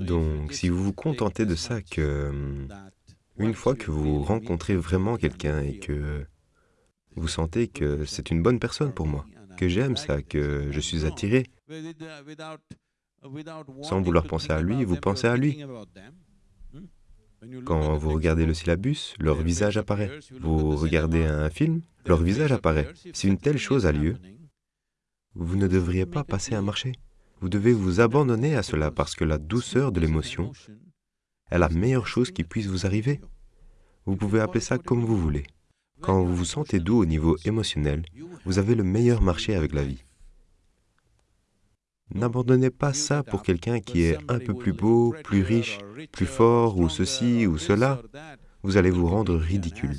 Donc, si vous vous contentez de ça, que hum, une fois que vous rencontrez vraiment quelqu'un et que vous sentez que c'est une bonne personne pour moi, que j'aime ça, que je suis attiré, sans vouloir penser à lui, vous pensez à lui. Quand vous regardez le syllabus, leur visage apparaît. Vous regardez un film, leur visage apparaît. Si une telle chose a lieu, vous ne devriez pas passer un marché. Vous devez vous abandonner à cela parce que la douceur de l'émotion est la meilleure chose qui puisse vous arriver. Vous pouvez appeler ça comme vous voulez. Quand vous vous sentez doux au niveau émotionnel, vous avez le meilleur marché avec la vie. N'abandonnez pas ça pour quelqu'un qui est un peu plus beau, plus riche, plus fort, ou ceci ou cela. Vous allez vous rendre ridicule.